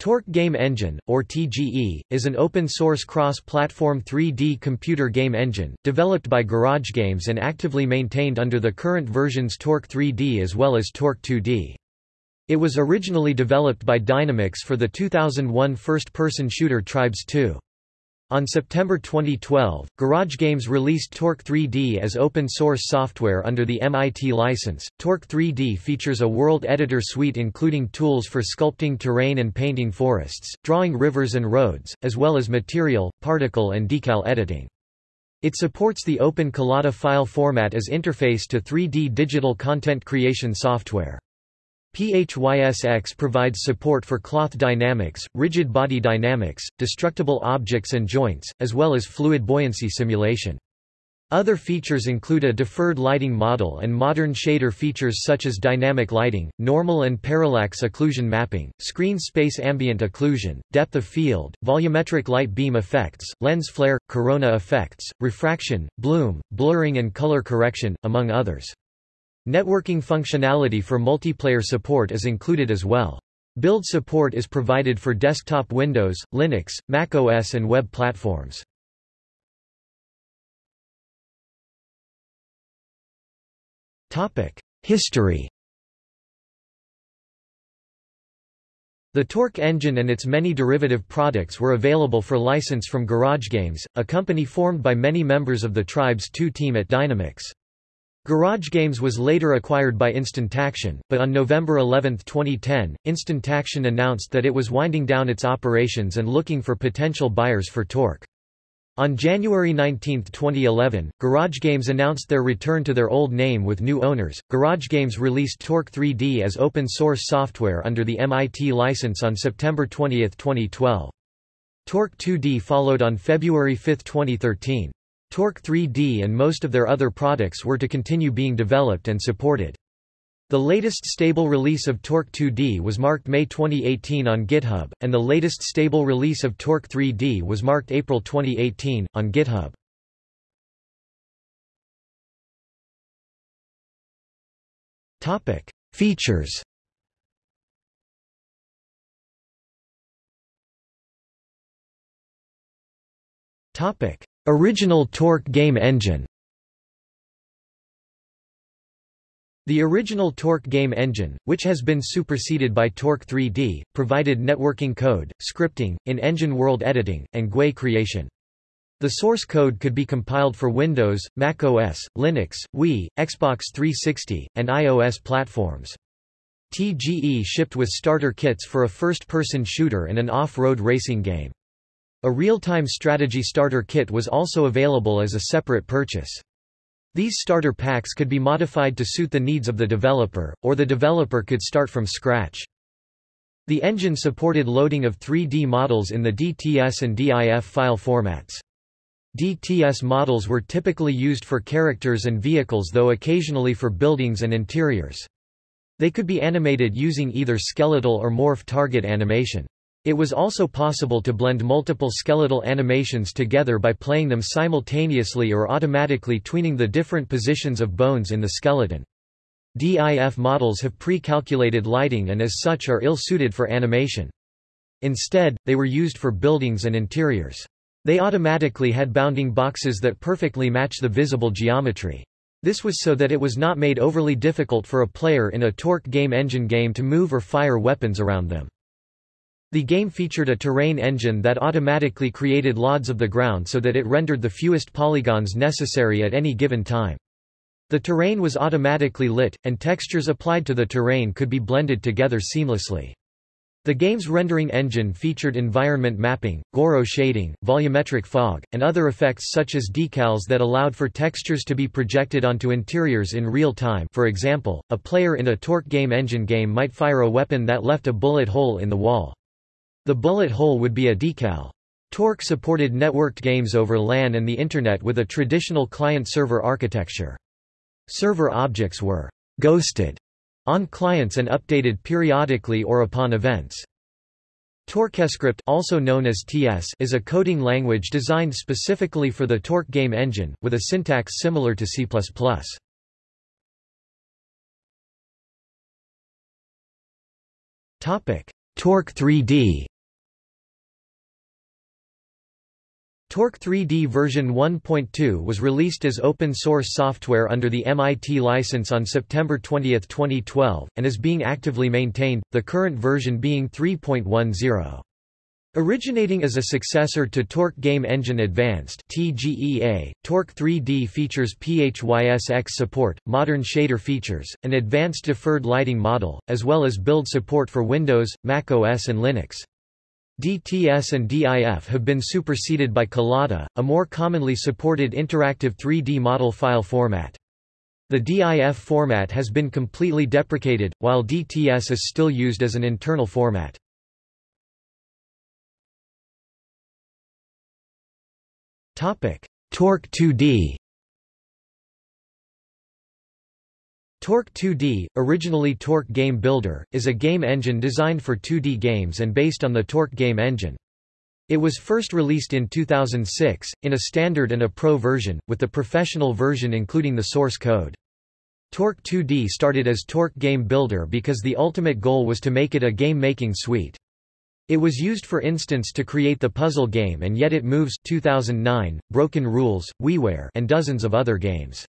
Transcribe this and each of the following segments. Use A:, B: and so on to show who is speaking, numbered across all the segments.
A: Torque Game Engine, or TGE, is an open-source cross-platform 3D computer game engine, developed by Garage Games and actively maintained under the current versions Torque 3D as well as Torque 2D. It was originally developed by Dynamix for the 2001 first-person shooter Tribes 2. On September 2012, Garage Games released Torque 3D as open-source software under the MIT license. Torque 3D features a world editor suite including tools for sculpting terrain and painting forests, drawing rivers and roads, as well as material, particle and decal editing. It supports the Open Collada file format as interface to 3D digital content creation software. PHYSX provides support for cloth dynamics, rigid body dynamics, destructible objects and joints, as well as fluid buoyancy simulation. Other features include a deferred lighting model and modern shader features such as dynamic lighting, normal and parallax occlusion mapping, screen space ambient occlusion, depth of field, volumetric light beam effects, lens flare, corona effects, refraction, bloom, blurring and color correction, among others. Networking functionality for multiplayer support is included as well. Build support is provided for desktop Windows, Linux, Mac OS and web platforms. History The Torque engine and its many derivative products were available for license from Garage Games, a company formed by many members of the Tribes 2 team at Dynamix. Garage Games was later acquired by Instantaction, but on November 11, 2010, Instantaction announced that it was winding down its operations and looking for potential buyers for Torque. On January 19, 2011, Garage Games announced their return to their old name with new owners. Garage Games released Torque 3D as open source software under the MIT license on September 20, 2012. Torque 2D followed on February 5, 2013. Torque 3D and most of their other products were to continue being developed and supported. The latest stable release of Torque 2D was marked May 2018 on GitHub, and the latest stable release of Torque 3D was marked April 2018, on GitHub. Features Topic: Original Torque game engine The original Torque game engine, which has been superseded by Torque 3D, provided networking code, scripting, in-engine world editing, and GUI creation. The source code could be compiled for Windows, Mac OS, Linux, Wii, Xbox 360, and iOS platforms. TGE shipped with starter kits for a first-person shooter and an off-road racing game. A real-time strategy starter kit was also available as a separate purchase. These starter packs could be modified to suit the needs of the developer, or the developer could start from scratch. The engine supported loading of 3D models in the DTS and DIF file formats. DTS models were typically used for characters and vehicles though occasionally for buildings and interiors. They could be animated using either skeletal or morph target animation. It was also possible to blend multiple skeletal animations together by playing them simultaneously or automatically tweening the different positions of bones in the skeleton. DIF models have pre-calculated lighting and as such are ill-suited for animation. Instead, they were used for buildings and interiors. They automatically had bounding boxes that perfectly match the visible geometry. This was so that it was not made overly difficult for a player in a Torque game engine game to move or fire weapons around them. The game featured a terrain engine that automatically created LODs of the ground so that it rendered the fewest polygons necessary at any given time. The terrain was automatically lit, and textures applied to the terrain could be blended together seamlessly. The game's rendering engine featured environment mapping, Gouraud shading, volumetric fog, and other effects such as decals that allowed for textures to be projected onto interiors in real time for example, a player in a Torque game engine game might fire a weapon that left a bullet hole in the wall. The bullet hole would be a decal. Torque supported networked games over LAN and the Internet with a traditional client-server architecture. Server objects were «ghosted» on clients and updated periodically or upon events. TorqueScript also known as TS is a coding language designed specifically for the Torque game engine, with a syntax similar to C++. Torque 3D Torque 3D version 1.2 was released as open-source software under the MIT license on September 20, 2012, and is being actively maintained, the current version being 3.10. Originating as a successor to Torque Game Engine Advanced TGEA, Torque 3D features PHYSX support, modern shader features, an advanced deferred lighting model, as well as build support for Windows, Mac OS and Linux. DTS and DIF have been superseded by Collada, a more commonly supported interactive 3D model file format. The DIF format has been completely deprecated, while DTS is still used as an internal format. Torque 2D Torque 2D, originally Torque Game Builder, is a game engine designed for 2D games and based on the Torque game engine. It was first released in 2006, in a standard and a pro version, with the professional version including the source code. Torque 2D started as Torque Game Builder because the ultimate goal was to make it a game-making suite. It was used for instance to create the puzzle game and yet it moves 2009, Broken Rules, WiiWare and dozens of other games.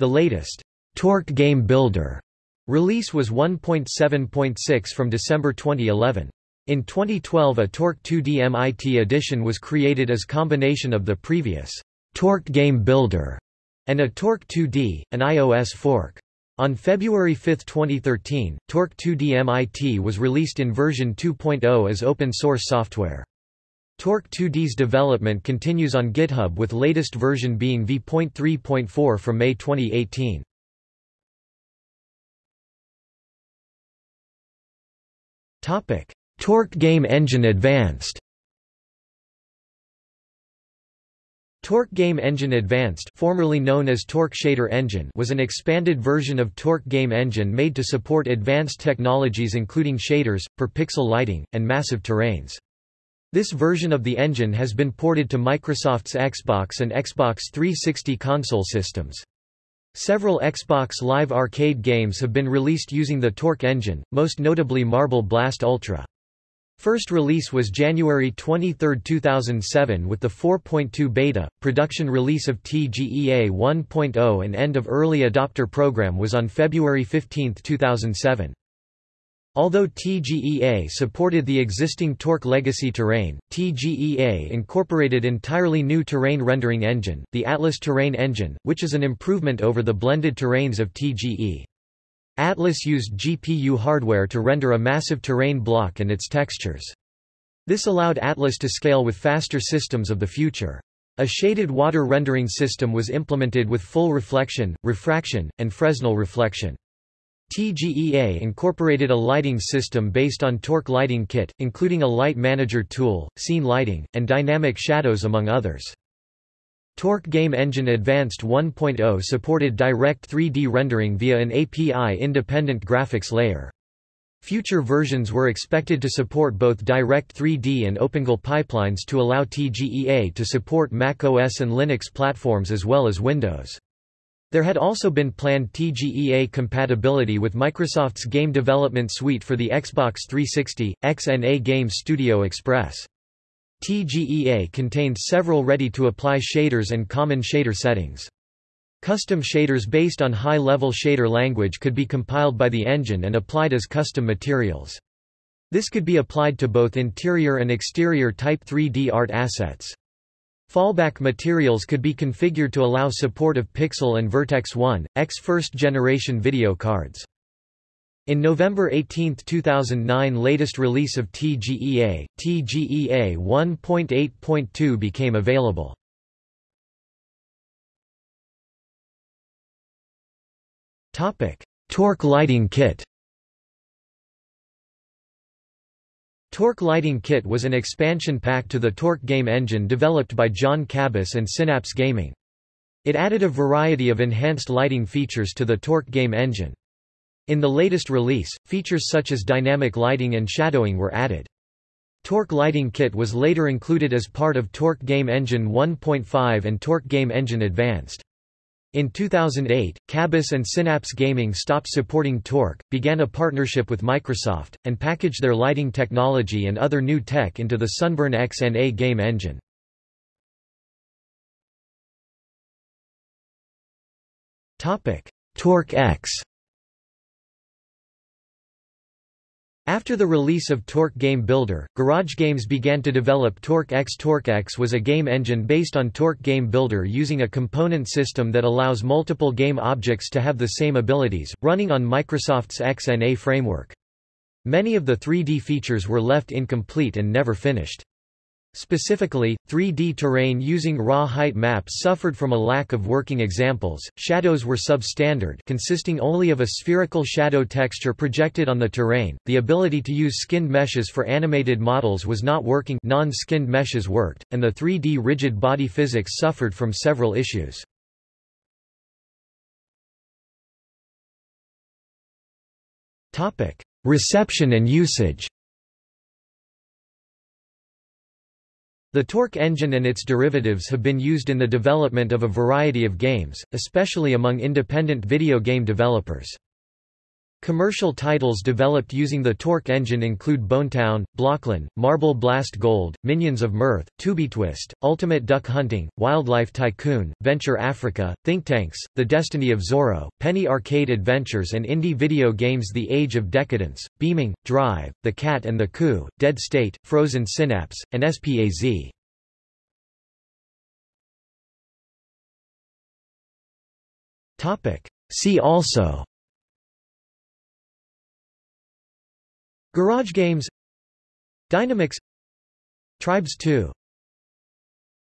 A: The latest Torque Game Builder release was 1.7.6 from December 2011. In 2012 a Torque 2D MIT edition was created as combination of the previous Torque Game Builder and a Torque 2D, an iOS fork. On February 5, 2013, Torque 2D MIT was released in version 2.0 as open-source software. Torque 2D's development continues on GitHub with latest version being v.3.4 from May 2018. Topic: Torque Game Engine Advanced. Torque Game Engine Advanced formerly known as Torque Shader Engine was an expanded version of Torque Game Engine made to support advanced technologies including shaders, per-pixel lighting, and massive terrains. This version of the engine has been ported to Microsoft's Xbox and Xbox 360 console systems. Several Xbox Live Arcade games have been released using the Torque engine, most notably Marble Blast Ultra. First release was January 23, 2007 with the 4.2 beta. Production release of TGEA 1.0 and end of early adopter program was on February 15, 2007. Although TGEA supported the existing Torque legacy terrain, TGEA incorporated entirely new terrain rendering engine, the Atlas Terrain Engine, which is an improvement over the blended terrains of TGE. Atlas used GPU hardware to render a massive terrain block and its textures. This allowed Atlas to scale with faster systems of the future. A shaded water rendering system was implemented with full reflection, refraction, and Fresnel reflection. TGEA incorporated a lighting system based on Torque Lighting Kit, including a light manager tool, scene lighting, and dynamic shadows among others. Torque Game Engine Advanced 1.0 supported direct 3D rendering via an API-independent graphics layer. Future versions were expected to support both Direct 3D and OpenGL pipelines to allow TGEA to support macOS and Linux platforms as well as Windows. There had also been planned TGEA compatibility with Microsoft's game development suite for the Xbox 360, XNA Game Studio Express. TGEA contained several ready-to-apply shaders and common shader settings. Custom shaders based on high-level shader language could be compiled by the engine and applied as custom materials. This could be applied to both interior and exterior Type 3D art assets. Fallback materials could be configured to allow support of Pixel and Vertex 1, X first-generation video cards. In November 18, 2009 latest release of TGEA, TGEA 1.8.2 became available. Torque lighting kit Torque Lighting Kit was an expansion pack to the Torque game engine developed by John Kabus and Synapse Gaming. It added a variety of enhanced lighting features to the Torque game engine. In the latest release, features such as dynamic lighting and shadowing were added. Torque Lighting Kit was later included as part of Torque Game Engine 1.5 and Torque Game Engine Advanced. In 2008, Kabus and Synapse Gaming stopped supporting Torque, began a partnership with Microsoft, and packaged their lighting technology and other new tech into the Sunburn XNA game engine. Torque X After the release of Torque Game Builder, Garage Games began to develop Torque X. Torque X was a game engine based on Torque Game Builder using a component system that allows multiple game objects to have the same abilities, running on Microsoft's XNA framework. Many of the 3D features were left incomplete and never finished. Specifically, 3D terrain using raw height maps suffered from a lack of working examples. Shadows were substandard, consisting only of a spherical shadow texture projected on the terrain. The ability to use skinned meshes for animated models was not working. Non-skinned meshes worked, and the 3D rigid body physics suffered from several issues. Topic: Reception and usage. The Torque engine and its derivatives have been used in the development of a variety of games, especially among independent video game developers. Commercial titles developed using the Torque engine include Bonetown, Blockland, Marble Blast Gold, Minions of Mirth, Twist, Ultimate Duck Hunting, Wildlife Tycoon, Venture Africa, Think Tanks, The Destiny of Zorro, Penny Arcade Adventures and indie video games The Age of Decadence, Beaming, Drive, The Cat and the Coup, Dead State, Frozen Synapse, and SPAZ. See also Garage Games Dynamix Tribes 2